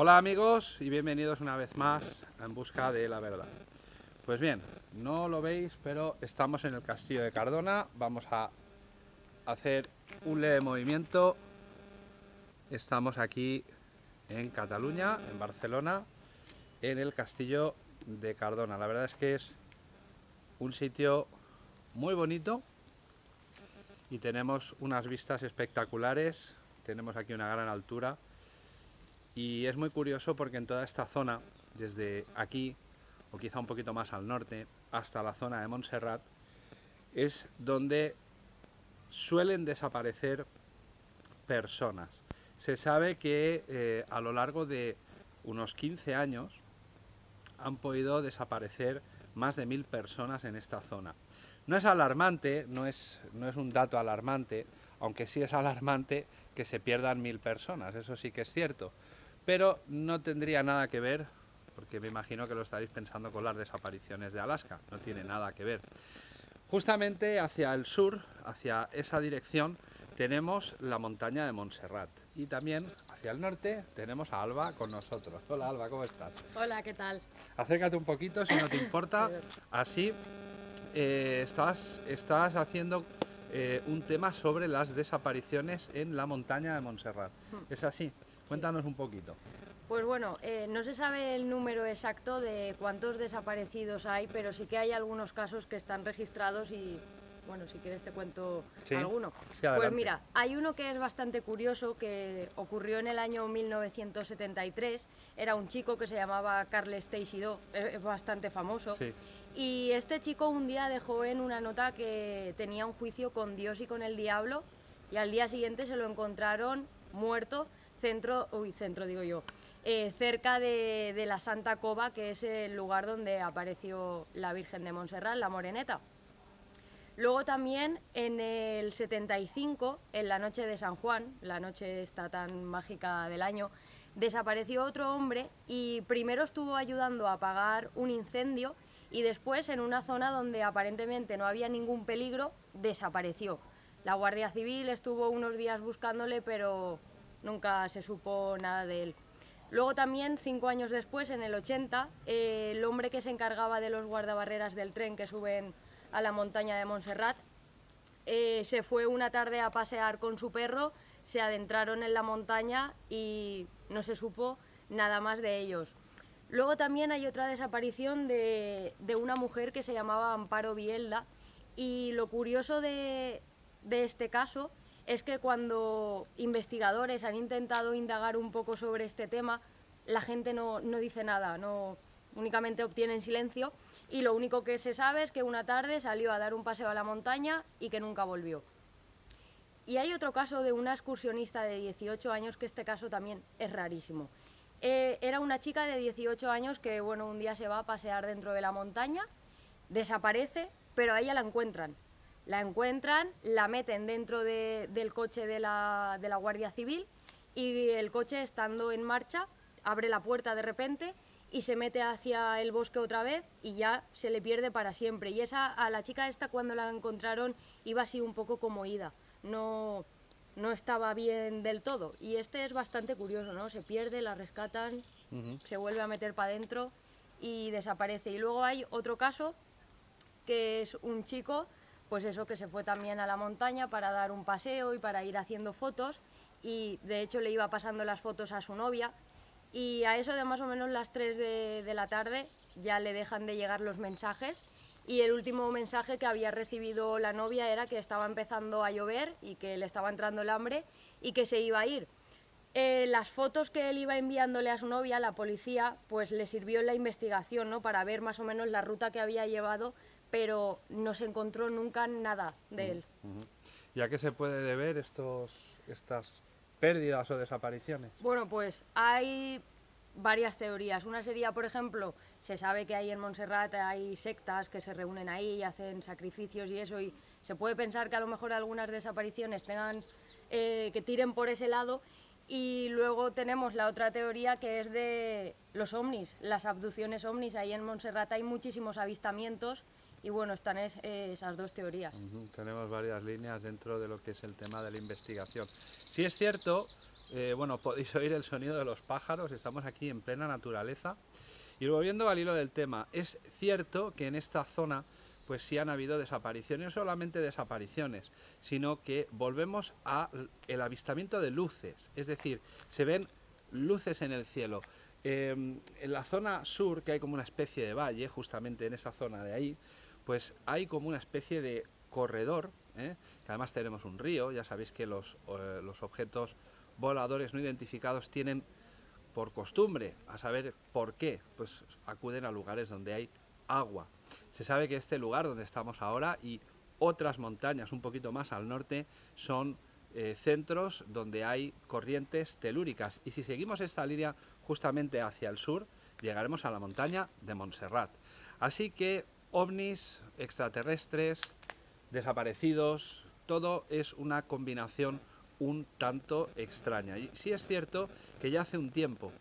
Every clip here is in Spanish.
Hola amigos y bienvenidos una vez más en busca de la verdad. Pues bien, no lo veis, pero estamos en el castillo de Cardona. Vamos a hacer un leve movimiento. Estamos aquí en Cataluña, en Barcelona, en el castillo de Cardona. La verdad es que es un sitio muy bonito y tenemos unas vistas espectaculares. Tenemos aquí una gran altura y es muy curioso porque en toda esta zona, desde aquí, o quizá un poquito más al norte, hasta la zona de Montserrat, es donde suelen desaparecer personas. Se sabe que eh, a lo largo de unos 15 años han podido desaparecer más de mil personas en esta zona. No es alarmante, no es, no es un dato alarmante, aunque sí es alarmante que se pierdan mil personas, eso sí que es cierto pero no tendría nada que ver, porque me imagino que lo estaréis pensando con las desapariciones de Alaska, no tiene nada que ver. Justamente hacia el sur, hacia esa dirección, tenemos la montaña de Montserrat y también hacia el norte tenemos a Alba con nosotros. Hola Alba, ¿cómo estás? Hola, ¿qué tal? Acércate un poquito si no te importa, así eh, estás, estás haciendo eh, un tema sobre las desapariciones en la montaña de Montserrat. Hmm. ¿Es así? Cuéntanos un poquito. Pues bueno, eh, no se sabe el número exacto de cuántos desaparecidos hay, pero sí que hay algunos casos que están registrados y, bueno, si quieres te cuento alguno. pues mira, hay uno que es bastante curioso, que ocurrió en el año 1973, era un chico que se llamaba Carles Teixidó, es bastante famoso, y este chico un día dejó en una nota que tenía un juicio con Dios y con el diablo, y al día siguiente se lo encontraron muerto centro, uy, centro digo yo, eh, cerca de, la Santa Cova, que es el lugar donde apareció la Virgen de Montserrat, la Moreneta. Luego también en el 75, en la noche de San Juan, la noche esta tan mágica del año, desapareció otro hombre y primero estuvo ayudando a apagar un incendio y después en una zona donde aparentemente no había ningún peligro, desapareció. La Guardia Civil estuvo unos días buscándole, pero nunca se supo nada de él. Luego también, cinco años después, en el 80, eh, el hombre que se encargaba de los guardabarreras del tren que suben a la montaña de Montserrat, eh, se fue una tarde a pasear con su perro, se adentraron en la montaña y no se supo nada más de ellos. Luego también hay otra desaparición de, una mujer que se llamaba Amparo Bielda y lo curioso de, de este caso es que cuando investigadores han intentado indagar un poco sobre este tema, la gente no, dice nada, no, únicamente obtienen silencio y lo único que se sabe es que una tarde salió a dar un paseo a la montaña y que nunca volvió. Y hay otro caso de una excursionista de 18 años que este caso también es rarísimo. Eh, era una chica de 18 años que bueno, un día se va a pasear dentro de la montaña, desaparece, pero a ella la encuentran la encuentran, la meten dentro del coche de la, Guardia Civil y el coche estando en marcha abre la puerta de repente y se mete hacia el bosque otra vez y ya se le pierde para siempre. Y esa, a la chica esta cuando la encontraron iba así un poco como ida, no, no estaba bien del todo. Y este es bastante curioso, ¿no? Se pierde, la rescatan, se vuelve a meter para adentro y desaparece. Y luego hay otro caso que es un chico pues eso, que se fue también a la montaña para dar un paseo y para ir haciendo fotos y de hecho le iba pasando las fotos a su novia y a eso de más o menos las 3 de, la tarde ya le dejan de llegar los mensajes y el último mensaje que había recibido la novia era que estaba empezando a llover y que le estaba entrando el hambre y que se iba a ir. Eh, las fotos que él iba enviándole a su novia, la policía, pues le sirvió en la investigación, ¿no? Para ver más o menos la ruta que había llevado pero no se encontró nunca nada de él. ¿Y a qué se puede deber estos, estas pérdidas o desapariciones? Bueno, pues hay varias teorías. Una sería, por ejemplo, se sabe que ahí en Montserrat hay sectas que se reúnen ahí y hacen sacrificios y eso, y se puede pensar que a lo mejor algunas desapariciones tengan eh, que tiren por ese lado. Y luego tenemos la otra teoría que es de los ovnis, las abducciones ovnis. Ahí en Montserrat hay muchísimos avistamientos y bueno, están esas dos teorías. Tenemos varias líneas dentro de lo que es el tema de la investigación. Sí es cierto eh, bueno, podéis oír el sonido de los pájaros, estamos aquí en plena naturaleza. Y volviendo al hilo del tema, es cierto que en esta zona pues sí han habido desapariciones, no solamente desapariciones, sino que volvemos al avistamiento de luces, es decir, se ven luces en el cielo. Em, en la zona sur, que hay como una especie de valle, justamente en esa zona de ahí, pues hay como una especie de corredor, ¿eh? que además tenemos un río, ya sabéis que los, eh, los objetos voladores no identificados tienen por costumbre, a saber por qué, pues acuden a lugares donde hay agua. Se sabe que este lugar donde estamos ahora y otras montañas un poquito más al norte son eh, centros donde hay corrientes telúricas y si seguimos esta línea justamente hacia el sur llegaremos a la montaña de Montserrat. Así que ovnis, extraterrestres, desaparecidos, todo es una combinación un tanto extraña. Y sí es cierto que ya hace un tiempo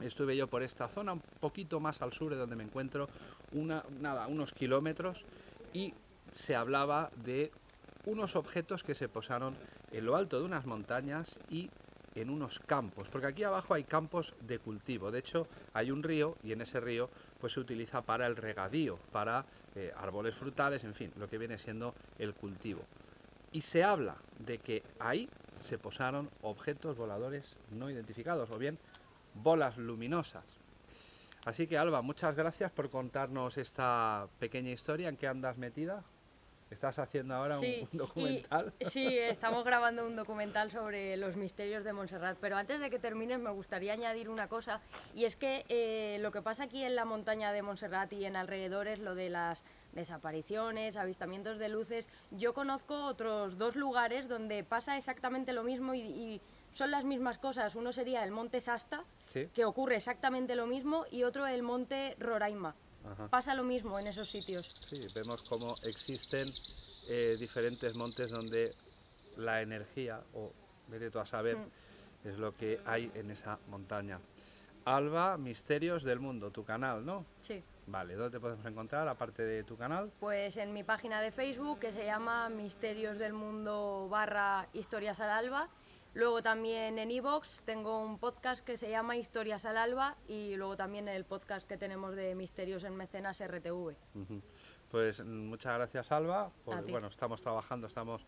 estuve yo por esta zona, un poquito más al sur de donde me encuentro, una, nada, unos kilómetros, y se hablaba de unos objetos que se posaron en lo alto de unas montañas y en unos campos, porque aquí abajo hay campos de cultivo, de hecho hay un río y en ese río pues se utiliza para el regadío, para eh, árboles frutales, en fin, lo que viene siendo el cultivo. Y se habla de que ahí se posaron objetos voladores no identificados, o bien bolas luminosas. Así que Alba, muchas gracias por contarnos esta pequeña historia. ¿En qué andas metida? ¿Estás haciendo ahora un, documental? sí, estamos grabando un documental sobre los misterios de Montserrat, pero antes de que termines me gustaría añadir una cosa, y es que eh, lo que pasa aquí en la montaña de Montserrat y en alrededores, lo de las desapariciones, avistamientos de luces, yo conozco otros dos lugares donde pasa exactamente lo mismo y son las mismas cosas. Uno sería el monte Sasta, que ocurre exactamente lo mismo, y otro el monte Roraima. Pasa lo mismo en esos sitios. Sí, vemos cómo existen eh, diferentes montes donde la energía, o vete tú a saber, mm. es lo que hay en esa montaña. Alba, Misterios del Mundo, tu canal, ¿no? Sí. Vale, ¿dónde te podemos encontrar aparte de tu canal? Pues en mi página de Facebook que se llama Misterios del Mundo barra Historias al Alba Luego también en Evox tengo un podcast que se llama Historias al Alba y luego también el podcast que tenemos de Misterios en Mecenas RTV. Pues muchas gracias Alba, bueno, estamos trabajando, estamos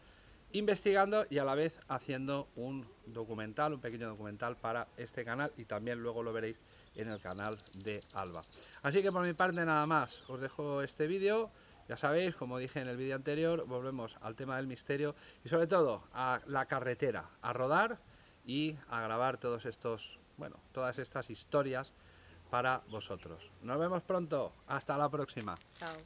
investigando y a la vez haciendo un documental, un pequeño documental para este canal y también luego lo veréis en el canal de Alba. Así que por mi parte nada más, os dejo este vídeo. Ya sabéis, como dije en el vídeo anterior, volvemos al tema del misterio y sobre todo a la carretera, a rodar y a grabar todos estos, bueno, todas estas historias para vosotros. Nos vemos pronto, hasta la próxima. Chao.